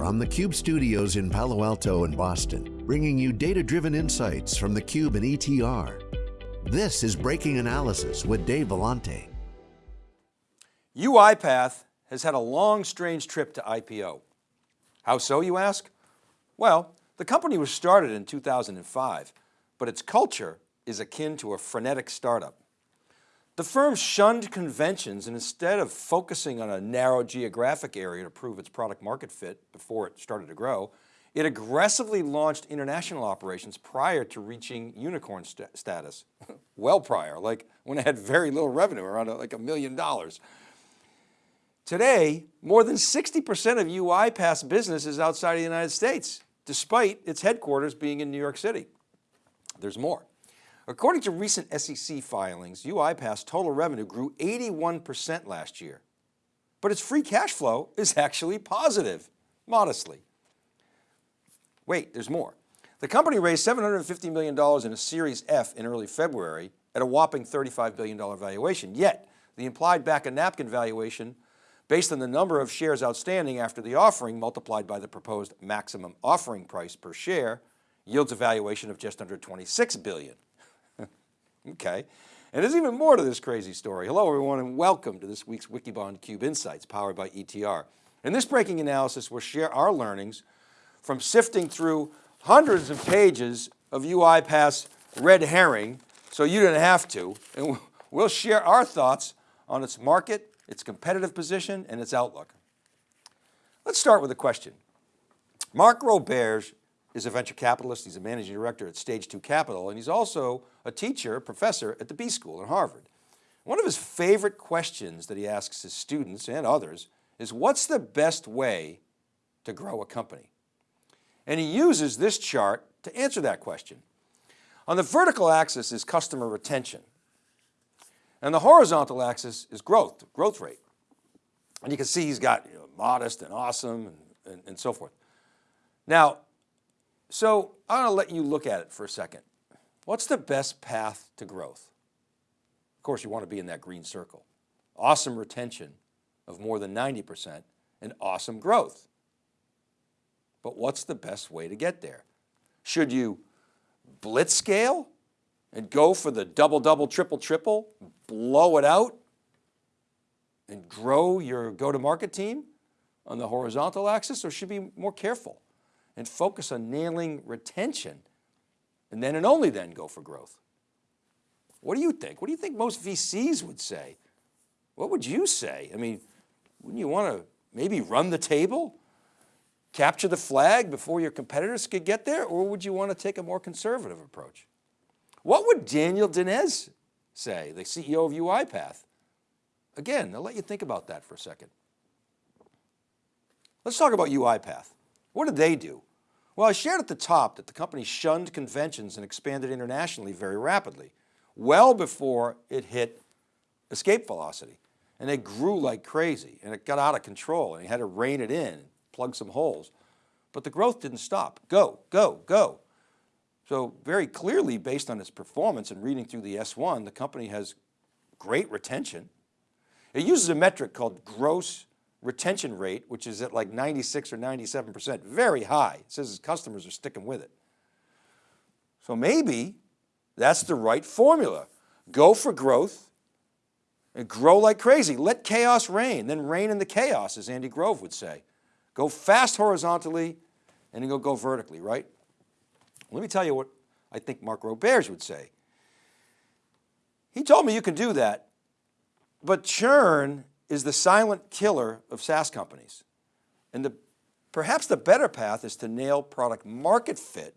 from the Cube studios in Palo Alto and Boston, bringing you data-driven insights from the Cube and ETR. This is Breaking Analysis with Dave Vellante. UiPath has had a long, strange trip to IPO. How so, you ask? Well, the company was started in 2005, but its culture is akin to a frenetic startup. The firm shunned conventions and instead of focusing on a narrow geographic area to prove its product market fit before it started to grow, it aggressively launched international operations prior to reaching unicorn st status. well prior, like when it had very little revenue, around like a million dollars. Today, more than 60% of UiPath's business is outside of the United States, despite its headquarters being in New York City. There's more. According to recent SEC filings, UiPath's total revenue grew 81% last year, but its free cash flow is actually positive, modestly. Wait, there's more. The company raised $750 million in a Series F in early February at a whopping $35 billion valuation. Yet the implied back a napkin valuation based on the number of shares outstanding after the offering multiplied by the proposed maximum offering price per share yields a valuation of just under 26 billion. Okay. And there's even more to this crazy story. Hello everyone and welcome to this week's Wikibon Cube Insights powered by ETR. In this breaking analysis, we'll share our learnings from sifting through hundreds of pages of UiPath's red herring so you didn't have to. And we'll share our thoughts on its market, its competitive position, and its outlook. Let's start with a question. Mark Roberge is a venture capitalist. He's a managing director at Stage 2 Capital, and he's also a teacher, professor at the B School at Harvard. One of his favorite questions that he asks his students and others is what's the best way to grow a company? And he uses this chart to answer that question. On the vertical axis is customer retention. And the horizontal axis is growth, growth rate. And you can see he's got you know, modest and awesome and, and, and so forth. Now, so I'm going to let you look at it for a second. What's the best path to growth? Of course, you want to be in that green circle. Awesome retention of more than 90% and awesome growth. But what's the best way to get there? Should you blitz scale and go for the double, double, triple, triple, blow it out and grow your go-to-market team on the horizontal axis or should be more careful? And focus on nailing retention and then and only then go for growth. What do you think? What do you think most VCs would say? What would you say? I mean, wouldn't you want to maybe run the table? Capture the flag before your competitors could get there? Or would you want to take a more conservative approach? What would Daniel Dines say, the CEO of UiPath? Again, I'll let you think about that for a second. Let's talk about UiPath. What did they do? Well, I shared at the top that the company shunned conventions and expanded internationally very rapidly, well before it hit escape velocity. And it grew like crazy and it got out of control and you had to rein it in, plug some holes. But the growth didn't stop. Go, go, go. So very clearly based on its performance and reading through the S1, the company has great retention. It uses a metric called gross retention rate, which is at like 96 or 97%, very high. It says his customers are sticking with it. So maybe that's the right formula. Go for growth and grow like crazy. Let chaos reign, then reign in the chaos, as Andy Grove would say. Go fast horizontally and then go, go vertically, right? Let me tell you what I think Mark Roberge would say. He told me you can do that, but churn is the silent killer of SaaS companies. And the, perhaps the better path is to nail product market fit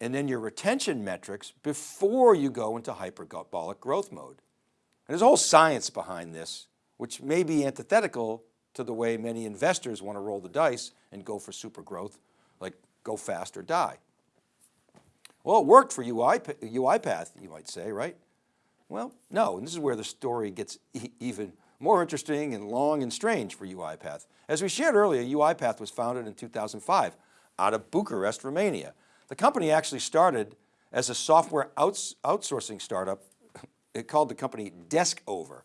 and then your retention metrics before you go into hyperbolic growth mode. And there's a whole science behind this, which may be antithetical to the way many investors want to roll the dice and go for super growth, like go fast or die. Well, it worked for UI, UiPath, you might say, right? Well, no, and this is where the story gets e even more interesting and long and strange for UiPath. As we shared earlier, UiPath was founded in 2005 out of Bucharest, Romania. The company actually started as a software outs outsourcing startup. It called the company Deskover.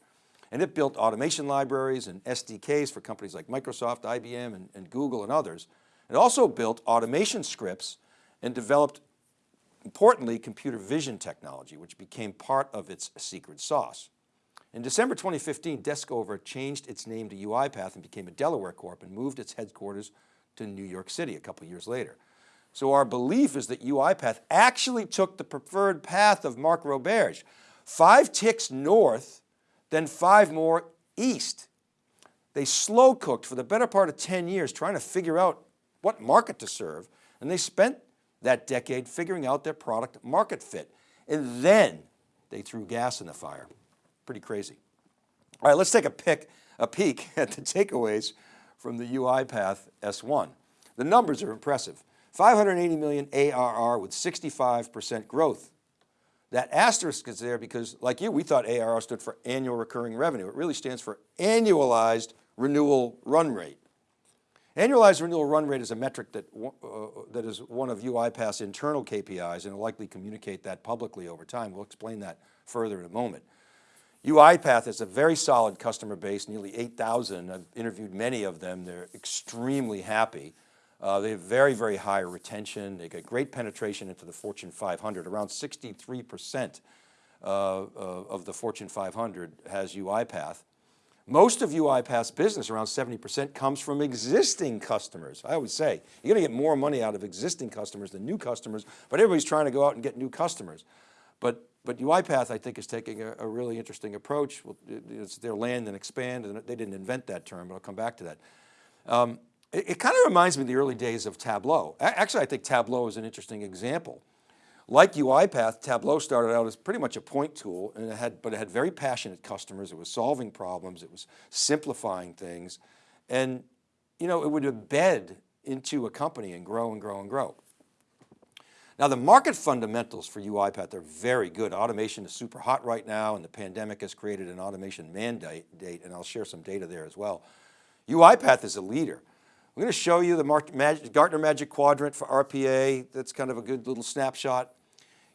And it built automation libraries and SDKs for companies like Microsoft, IBM, and, and Google and others. It also built automation scripts and developed, importantly, computer vision technology, which became part of its secret sauce. In December 2015, Deskover changed its name to UiPath and became a Delaware Corp and moved its headquarters to New York City a couple years later. So our belief is that UiPath actually took the preferred path of Mark Roberge, five ticks north, then five more east. They slow cooked for the better part of 10 years trying to figure out what market to serve. And they spent that decade figuring out their product market fit. And then they threw gas in the fire. Pretty crazy. All right, let's take a, pick, a peek at the takeaways from the UiPath S1. The numbers are impressive. 580 million ARR with 65% growth. That asterisk is there because like you, we thought ARR stood for annual recurring revenue. It really stands for annualized renewal run rate. Annualized renewal run rate is a metric that, uh, that is one of UiPath's internal KPIs and will likely communicate that publicly over time. We'll explain that further in a moment. UiPath is a very solid customer base, nearly 8,000. I've interviewed many of them. They're extremely happy. Uh, they have very, very high retention. They get great penetration into the Fortune 500. Around 63% uh, uh, of the Fortune 500 has UiPath. Most of UiPath's business, around 70%, comes from existing customers. I always say, you're going to get more money out of existing customers than new customers, but everybody's trying to go out and get new customers. But, but UiPath, I think, is taking a, a really interesting approach. It's their land and expand, and they didn't invent that term, but I'll come back to that. Um, it, it kind of reminds me of the early days of Tableau. Actually, I think Tableau is an interesting example. Like UiPath, Tableau started out as pretty much a point tool, and it had, but it had very passionate customers. It was solving problems. It was simplifying things. And you know, it would embed into a company and grow and grow and grow. Now the market fundamentals for UiPath are very good. Automation is super hot right now and the pandemic has created an automation mandate and I'll share some data there as well. UiPath is a leader. I'm going to show you the Gartner Magic Quadrant for RPA. That's kind of a good little snapshot.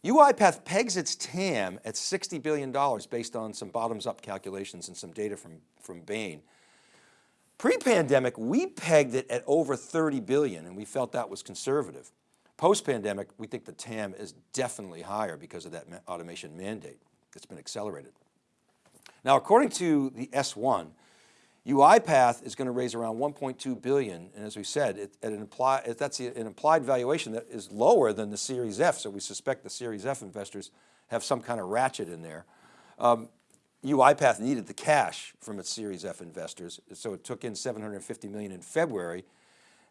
UiPath pegs its TAM at $60 billion based on some bottoms up calculations and some data from, from Bain. Pre-pandemic, we pegged it at over 30 billion and we felt that was conservative. Post-pandemic, we think the TAM is definitely higher because of that automation mandate that's been accelerated. Now, according to the S1, UiPath is going to raise around 1.2 billion. And as we said, it, an imply, that's an implied valuation that is lower than the Series F. So we suspect the Series F investors have some kind of ratchet in there. Um, UiPath needed the cash from its Series F investors. So it took in 750 million in February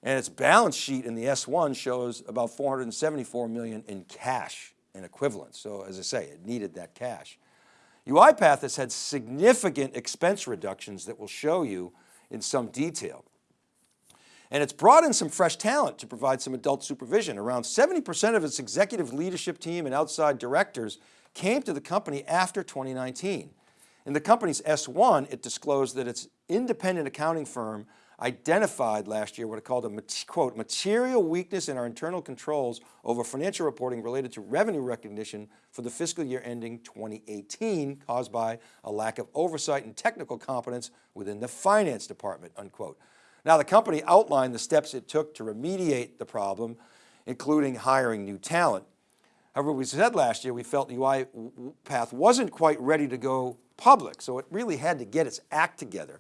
and its balance sheet in the S1 shows about 474 million in cash and equivalents. So as I say, it needed that cash. UiPath has had significant expense reductions that we'll show you in some detail. And it's brought in some fresh talent to provide some adult supervision. Around 70% of its executive leadership team and outside directors came to the company after 2019. In the company's S1, it disclosed that its independent accounting firm identified last year what it called a quote, material weakness in our internal controls over financial reporting related to revenue recognition for the fiscal year ending 2018 caused by a lack of oversight and technical competence within the finance department, unquote. Now the company outlined the steps it took to remediate the problem, including hiring new talent. However, we said last year, we felt the UiPath wasn't quite ready to go public, so it really had to get its act together.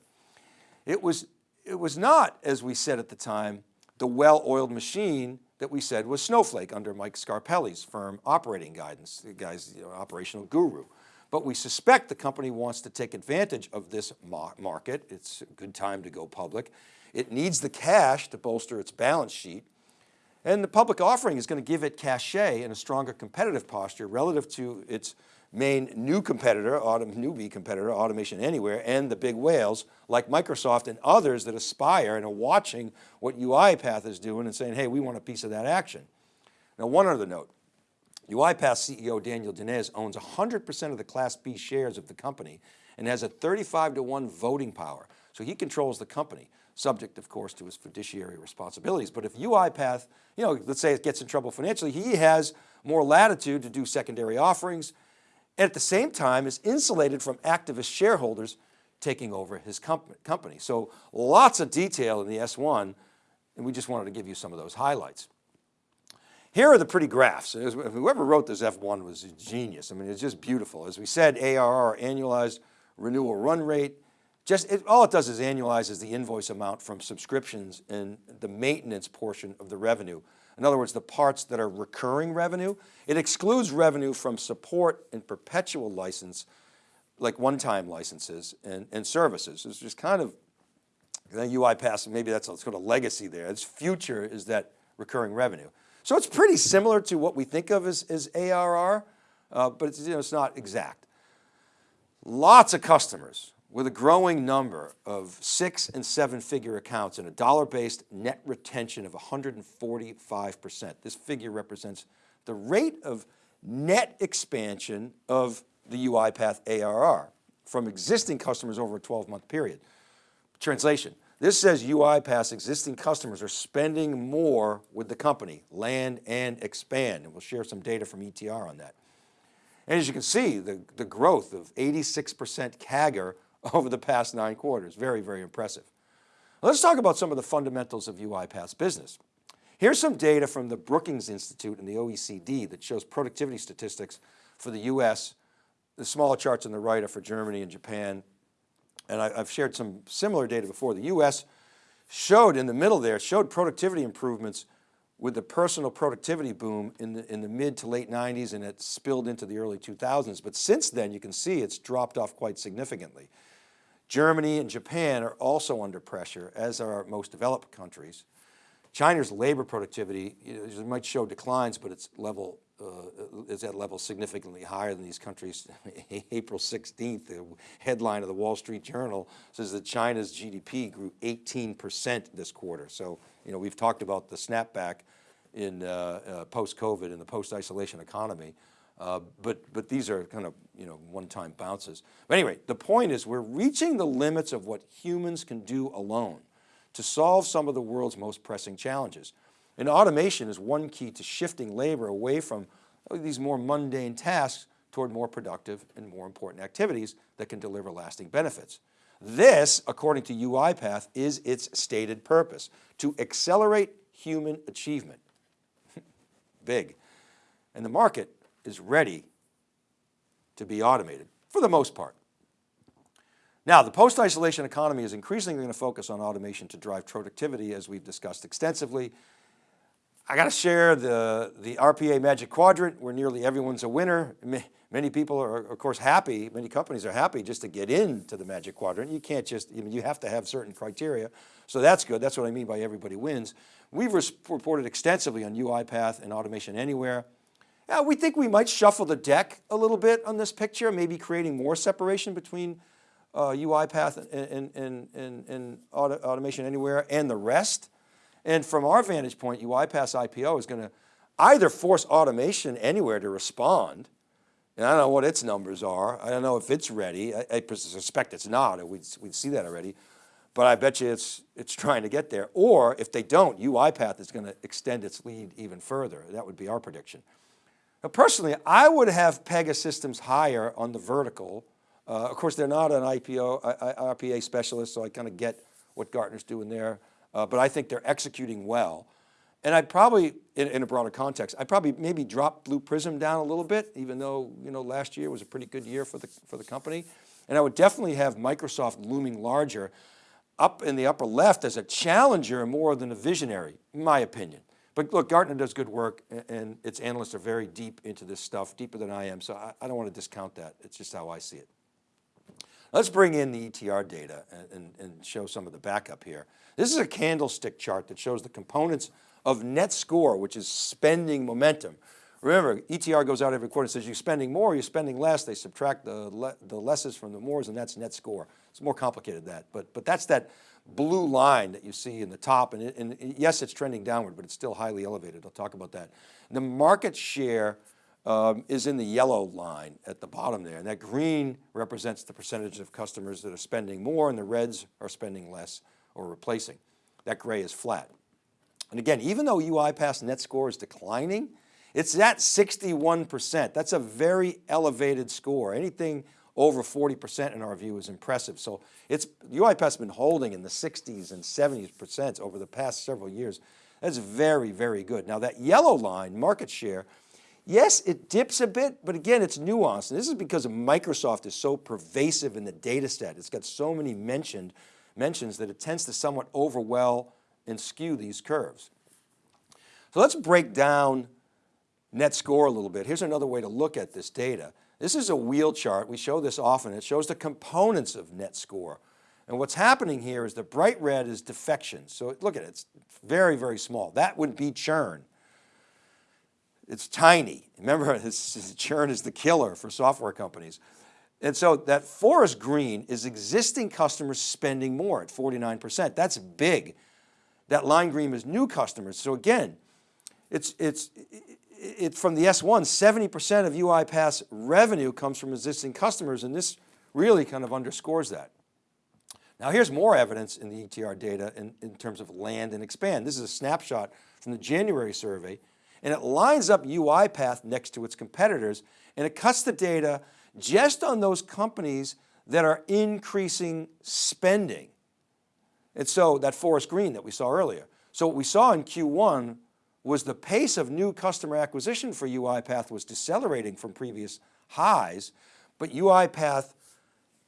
It was it was not, as we said at the time, the well-oiled machine that we said was Snowflake under Mike Scarpelli's firm operating guidance, the guy's you know, operational guru. But we suspect the company wants to take advantage of this market. It's a good time to go public. It needs the cash to bolster its balance sheet. And the public offering is going to give it cachet and a stronger competitive posture relative to its main new competitor, autom newbie competitor, Automation Anywhere, and the big whales like Microsoft and others that aspire and are watching what UiPath is doing and saying, hey, we want a piece of that action. Now, one other note, UiPath CEO Daniel Dines owns 100% of the Class B shares of the company and has a 35 to one voting power. So he controls the company, subject of course to his fiduciary responsibilities. But if UiPath, you know, let's say it gets in trouble financially, he has more latitude to do secondary offerings, and at the same time is insulated from activist shareholders taking over his company. So lots of detail in the S1 and we just wanted to give you some of those highlights. Here are the pretty graphs. Whoever wrote this S1 was a genius. I mean, it's just beautiful. As we said, ARR, annualized renewal run rate, just it, all it does is annualizes the invoice amount from subscriptions and the maintenance portion of the revenue. In other words, the parts that are recurring revenue. It excludes revenue from support and perpetual license, like one-time licenses and, and services. It's just kind of UiPath, maybe that's a sort of legacy there. Its future is that recurring revenue. So it's pretty similar to what we think of as, as ARR, uh, but it's, you know, it's not exact. Lots of customers with a growing number of six and seven figure accounts and a dollar-based net retention of 145%. This figure represents the rate of net expansion of the UiPath ARR from existing customers over a 12 month period. Translation, this says UiPath's existing customers are spending more with the company, land and expand. And we'll share some data from ETR on that. And as you can see, the, the growth of 86% CAGR over the past nine quarters, very, very impressive. Let's talk about some of the fundamentals of UiPath's business. Here's some data from the Brookings Institute and the OECD that shows productivity statistics for the US. The smaller charts on the right are for Germany and Japan and I, have shared some similar data before. The US showed in the middle there, showed productivity improvements with the personal productivity boom in the, in the mid to late 90s and it spilled into the early 2000s. But since then you can see it's dropped off quite significantly. Germany and Japan are also under pressure as are most developed countries. China's labor productivity might show declines, but its level uh, is at levels significantly higher than these countries. April 16th, the headline of the Wall Street Journal says that China's GDP grew 18% this quarter. So, you know, we've talked about the snapback in uh, uh, post-COVID in the post-isolation economy. Uh, but, but these are kind of, you know, one-time bounces. But anyway, the point is we're reaching the limits of what humans can do alone to solve some of the world's most pressing challenges. And automation is one key to shifting labor away from these more mundane tasks toward more productive and more important activities that can deliver lasting benefits. This, according to UiPath, is its stated purpose, to accelerate human achievement. Big. And the market is ready to be automated for the most part. Now, the post-isolation economy is increasingly going to focus on automation to drive productivity as we've discussed extensively. I got to share the, the RPA Magic Quadrant where nearly everyone's a winner. Many people are of course happy, many companies are happy just to get into the Magic Quadrant. You can't just, you, you have to have certain criteria. So that's good, that's what I mean by everybody wins. We've reported extensively on UiPath and Automation Anywhere. Yeah, we think we might shuffle the deck a little bit on this picture, maybe creating more separation between uh, UiPath and, and, and, and Automation Anywhere and the rest. And from our vantage point, UiPath's IPO is going to either force automation anywhere to respond. And I don't know what its numbers are. I don't know if it's ready. I, I suspect it's not, we'd, we'd see that already. But I bet you it's, it's trying to get there. Or if they don't, UiPath is going to extend its lead even further. That would be our prediction. Now personally, I would have Pegasystems higher on the vertical. Uh, of course, they're not an IPO, RPA specialist, so I kind of get what Gartner's doing there uh, but I think they're executing well. And I'd probably, in, in, a broader context, I'd probably maybe drop Blue Prism down a little bit, even though you know last year was a pretty good year for the, for the company. And I would definitely have Microsoft looming larger up in the upper left as a challenger more than a visionary, in my opinion. But look, Gartner does good work and its analysts are very deep into this stuff, deeper than I am. So I, I don't want to discount that. It's just how I see it. Let's bring in the ETR data and, and, and show some of the backup here. This is a candlestick chart that shows the components of net score, which is spending momentum. Remember, ETR goes out every quarter and says you're spending more, you're spending less. They subtract the, le the lesses from the mores and that's net score. It's more complicated than that, but, but that's that blue line that you see in the top. And, it, and yes, it's trending downward, but it's still highly elevated. I'll talk about that. The market share um, is in the yellow line at the bottom there. And that green represents the percentage of customers that are spending more and the reds are spending less or replacing. That gray is flat. And again, even though UiPath's net score is declining, it's at 61%. That's a very elevated score. Anything over 40% in our view is impressive. So it's, UiPath's been holding in the 60s and 70s percent over the past several years. That's very, very good. Now that yellow line, market share, yes, it dips a bit, but again, it's nuanced. And this is because Microsoft is so pervasive in the data set. It's got so many mentioned mentions that it tends to somewhat overwhelm and skew these curves. So let's break down net score a little bit. Here's another way to look at this data. This is a wheel chart. We show this often. It shows the components of net score. And what's happening here is the bright red is defections. So look at it, it's very, very small. That would be churn. It's tiny. Remember, churn is the killer for software companies. And so that forest green is existing customers spending more at 49%. That's big. That line green is new customers. So again, it's, it's, it, from the S1, 70% of UiPath's revenue comes from existing customers and this really kind of underscores that. Now here's more evidence in the ETR data in, in terms of land and expand. This is a snapshot from the January survey and it lines up UiPath next to its competitors and it cuts the data just on those companies that are increasing spending. And so that forest green that we saw earlier. So what we saw in Q1 was the pace of new customer acquisition for UiPath was decelerating from previous highs, but UiPath,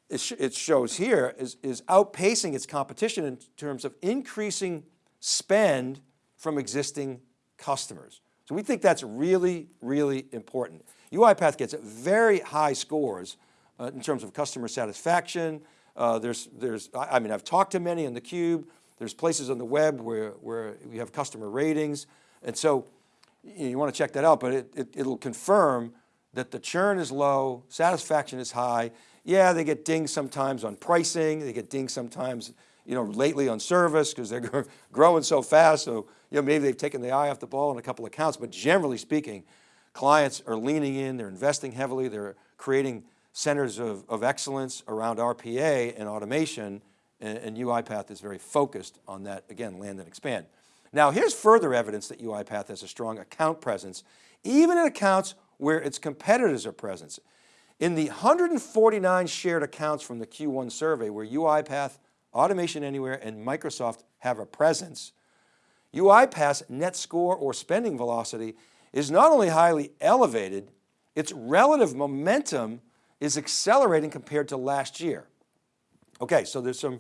it shows here, is, is outpacing its competition in terms of increasing spend from existing customers. So we think that's really, really important. UiPath gets very high scores uh, in terms of customer satisfaction. Uh, there's, there's, I mean, I've talked to many on theCUBE. There's places on the web where, where we have customer ratings. And so you, want to check that out, but it, it, it'll confirm that the churn is low, satisfaction is high. Yeah, they get dinged sometimes on pricing. They get dinged sometimes, you know, lately on service because they're growing so fast. So, you know, maybe they've taken the eye off the ball in a couple of accounts, but generally speaking, clients are leaning in, they're investing heavily, they're creating centers of, of excellence around RPA and automation, and, and UiPath is very focused on that, again, land and expand. Now here's further evidence that UiPath has a strong account presence, even in accounts where its competitors are present. In the 149 shared accounts from the Q1 survey where UiPath, Automation Anywhere, and Microsoft have a presence, UiPath's net score or spending velocity is not only highly elevated, its relative momentum is accelerating compared to last year. Okay, so there's some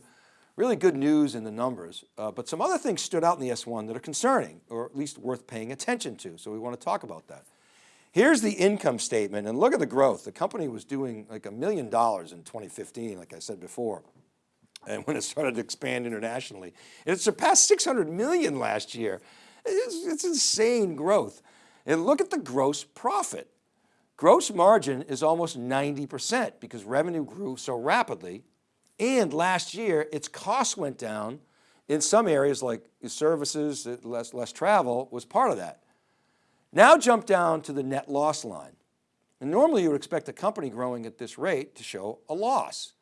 really good news in the numbers, uh, but some other things stood out in the S1 that are concerning, or at least worth paying attention to. So we want to talk about that. Here's the income statement and look at the growth. The company was doing like a million dollars in 2015, like I said before. And when it started to expand internationally, it surpassed 600 million last year. It's, it's insane growth. And look at the gross profit. Gross margin is almost 90% because revenue grew so rapidly. And last year, its costs went down in some areas like services, uh, less, less travel was part of that. Now jump down to the net loss line. And normally you would expect a company growing at this rate to show a loss.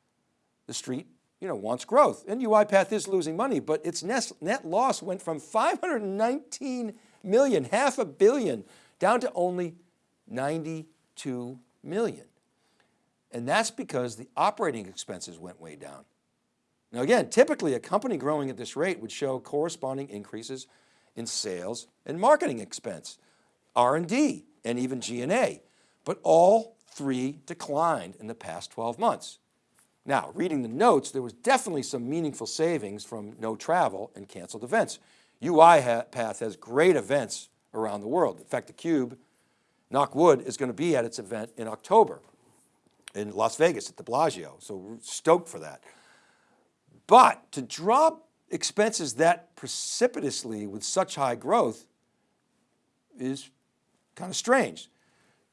The street you know, wants growth and UiPath is losing money, but its net, net loss went from 519 million, half a billion, down to only 92 million. And that's because the operating expenses went way down. Now again, typically a company growing at this rate would show corresponding increases in sales and marketing expense, R&D, and even G&A, but all three declined in the past 12 months. Now, reading the notes, there was definitely some meaningful savings from no travel and canceled events. UiPath has great events around the world. In fact, theCUBE, knock wood, is going to be at its event in October in Las Vegas at the Bellagio. So we're stoked for that. But to drop expenses that precipitously with such high growth is kind of strange.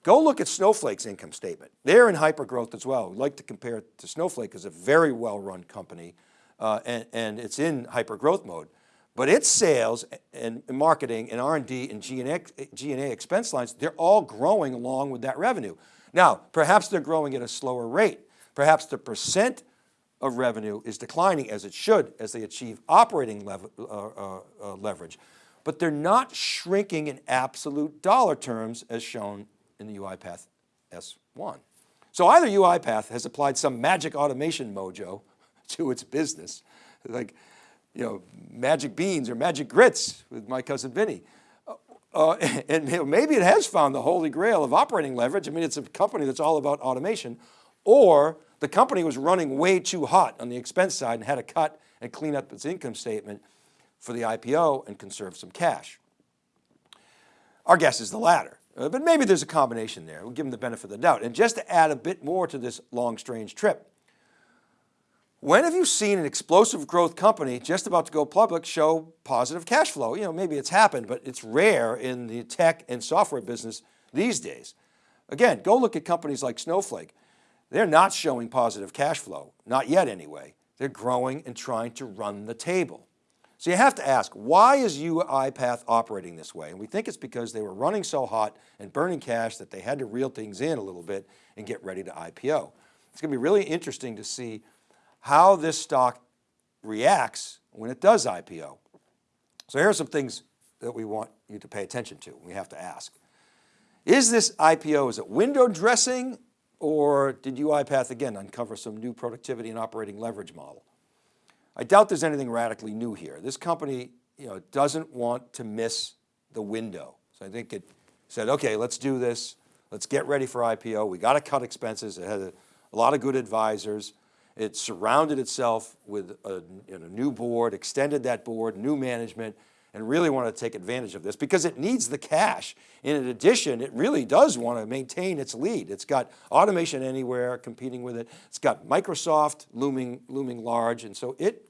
Go look at Snowflake's income statement. They're in hyper growth as well. We like to compare it to Snowflake as a very well-run company uh, and, and it's in hyper growth mode. But its sales and marketing and R&D and G&A expense lines, they're all growing along with that revenue. Now, perhaps they're growing at a slower rate. Perhaps the percent of revenue is declining as it should as they achieve operating lev uh, uh, uh, leverage, but they're not shrinking in absolute dollar terms as shown in the UiPath S1. So either UiPath has applied some magic automation mojo to its business, like, you know, magic beans or magic grits with my cousin Vinny. Uh, and maybe it has found the holy grail of operating leverage. I mean, it's a company that's all about automation or the company was running way too hot on the expense side and had to cut and clean up its income statement for the IPO and conserve some cash. Our guess is the latter, uh, but maybe there's a combination there. We'll give them the benefit of the doubt. And just to add a bit more to this long, strange trip, when have you seen an explosive growth company just about to go public show positive cash flow? You know, maybe it's happened, but it's rare in the tech and software business these days. Again, go look at companies like Snowflake. They're not showing positive cash flow, not yet anyway. They're growing and trying to run the table. So you have to ask, why is UiPath operating this way? And we think it's because they were running so hot and burning cash that they had to reel things in a little bit and get ready to IPO. It's going to be really interesting to see how this stock reacts when it does IPO. So here are some things that we want you to pay attention to. We have to ask, is this IPO, is it window dressing or did UiPath again uncover some new productivity and operating leverage model? I doubt there's anything radically new here. This company you know, doesn't want to miss the window. So I think it said, okay, let's do this. Let's get ready for IPO. We got to cut expenses. It had a, a lot of good advisors. It surrounded itself with a you know, new board, extended that board, new management, and really wanted to take advantage of this because it needs the cash. In addition, it really does want to maintain its lead. It's got automation anywhere competing with it. It's got Microsoft looming, looming large. And so it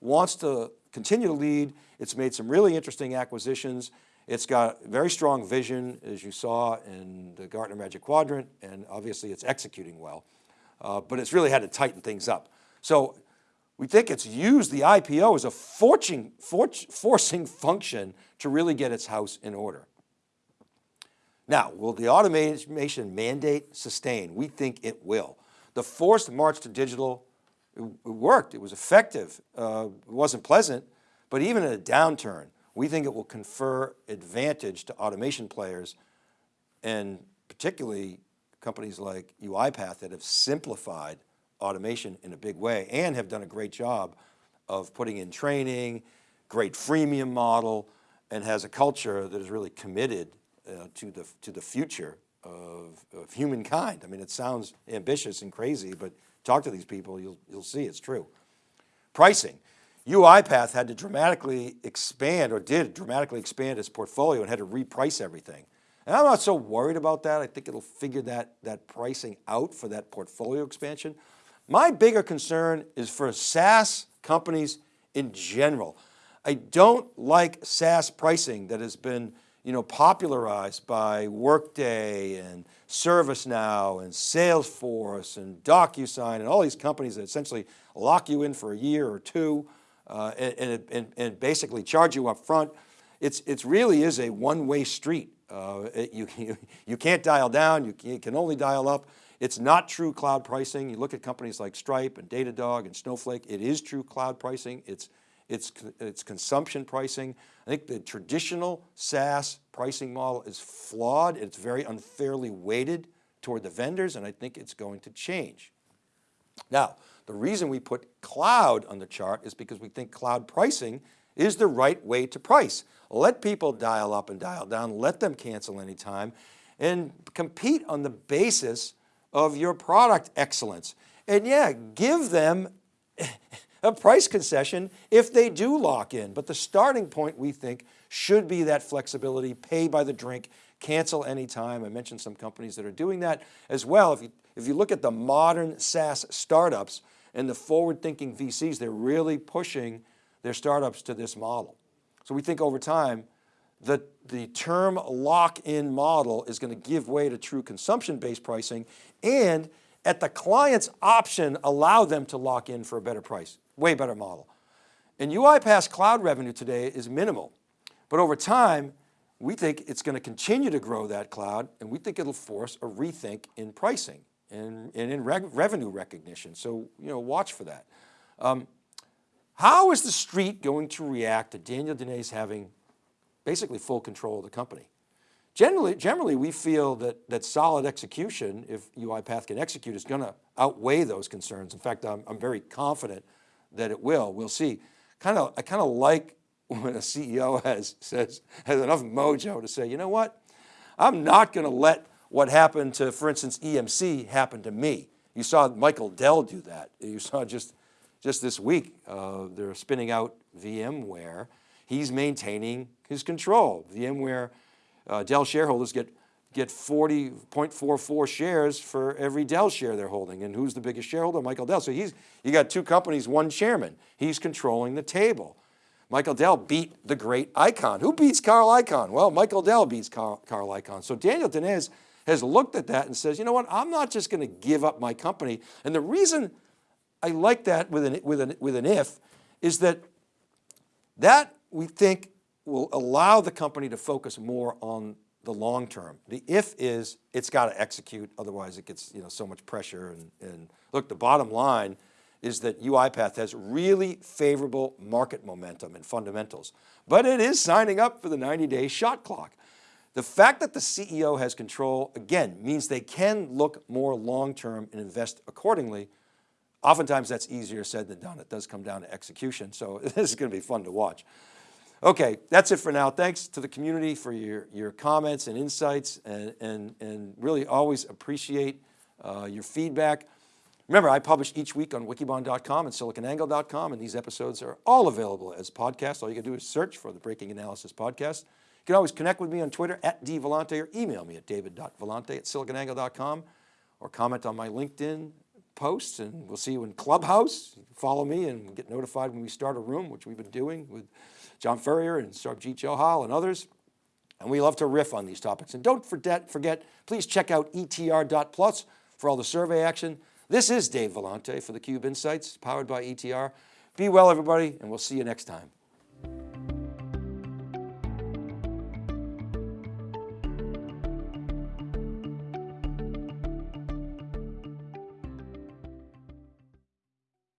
wants to continue to lead. It's made some really interesting acquisitions. It's got very strong vision, as you saw in the Gartner Magic Quadrant, and obviously it's executing well. Uh, but it's really had to tighten things up. So we think it's used the IPO as a forcing, forcing function to really get its house in order. Now, will the automation mandate sustain? We think it will. The forced march to digital, it, worked, it was effective. Uh, it wasn't pleasant, but even in a downturn, we think it will confer advantage to automation players and particularly companies like UiPath that have simplified automation in a big way and have done a great job of putting in training, great freemium model, and has a culture that is really committed uh, to, the, to the future of, of humankind. I mean, it sounds ambitious and crazy, but talk to these people, you'll, you'll see it's true. Pricing. UiPath had to dramatically expand or did dramatically expand its portfolio and had to reprice everything. And I'm not so worried about that. I think it'll figure that, that pricing out for that portfolio expansion. My bigger concern is for SaaS companies in general. I don't like SaaS pricing that has been you know, popularized by Workday and ServiceNow and Salesforce and DocuSign and all these companies that essentially lock you in for a year or two uh, and, and, and, basically charge you up front. It's, it really is a one-way street. Uh, you, you, can't dial down, you, you can only dial up. It's not true cloud pricing. You look at companies like Stripe and Datadog and Snowflake, it is true cloud pricing. It's, it's, it's consumption pricing. I think the traditional SaaS pricing model is flawed. It's very unfairly weighted toward the vendors and I think it's going to change. Now, the reason we put cloud on the chart is because we think cloud pricing is the right way to price. Let people dial up and dial down, let them cancel anytime and compete on the basis of your product excellence. And yeah, give them a price concession if they do lock in. But the starting point we think should be that flexibility, pay by the drink, cancel anytime. I mentioned some companies that are doing that as well. If you, if you look at the modern SaaS startups and the forward thinking VCs, they're really pushing their startups to this model. So we think over time, the, the term lock-in model is going to give way to true consumption-based pricing and at the client's option, allow them to lock in for a better price, way better model. And UiPath's cloud revenue today is minimal, but over time, we think it's going to continue to grow that cloud and we think it'll force a rethink in pricing and, and in revenue recognition. So, you know, watch for that. Um, how is the street going to react to Daniel Dines having basically full control of the company. generally, generally we feel that, that solid execution, if UiPath can execute, is going to outweigh those concerns. In fact, I'm, I'm very confident that it will, we'll see. Kind of, I kind of like when a CEO has, says, has enough mojo to say, you know what, I'm not going to let what happened to, for instance, EMC happen to me. You saw Michael Dell do that. You saw just, just this week, uh, they're spinning out VMware. He's maintaining his control. VMware, uh, Dell shareholders get, get 40.44 shares for every Dell share they're holding. And who's the biggest shareholder? Michael Dell. So he's, you got two companies, one chairman. He's controlling the table. Michael Dell beat the great Icahn. Who beats Carl Icahn? Well, Michael Dell beats Carl, Carl Icahn. So Daniel Dines has looked at that and says, you know what, I'm not just going to give up my company. And the reason I like that with an, with an, with an if is that that we think will allow the company to focus more on the long term. The if is it's got to execute, otherwise it gets you know, so much pressure. And, and look, the bottom line is that UiPath has really favorable market momentum and fundamentals, but it is signing up for the 90 day shot clock. The fact that the CEO has control, again, means they can look more long-term and invest accordingly. Oftentimes that's easier said than done. It does come down to execution. So this is going to be fun to watch. Okay, that's it for now. Thanks to the community for your, your comments and insights and, and, and really always appreciate uh, your feedback. Remember, I publish each week on wikibon.com and siliconangle.com, and these episodes are all available as podcasts. All you can do is search for the Breaking Analysis Podcast. You can always connect with me on Twitter at dvellante or email me at david.vellante at siliconangle.com or comment on my LinkedIn posts and we'll see you in Clubhouse. Follow me and get notified when we start a room, which we've been doing with John Furrier and Sarbjeet Johal and others. And we love to riff on these topics. And don't forget, forget please check out etr.plus for all the survey action. This is Dave Vellante for theCUBE Insights, powered by ETR. Be well, everybody, and we'll see you next time.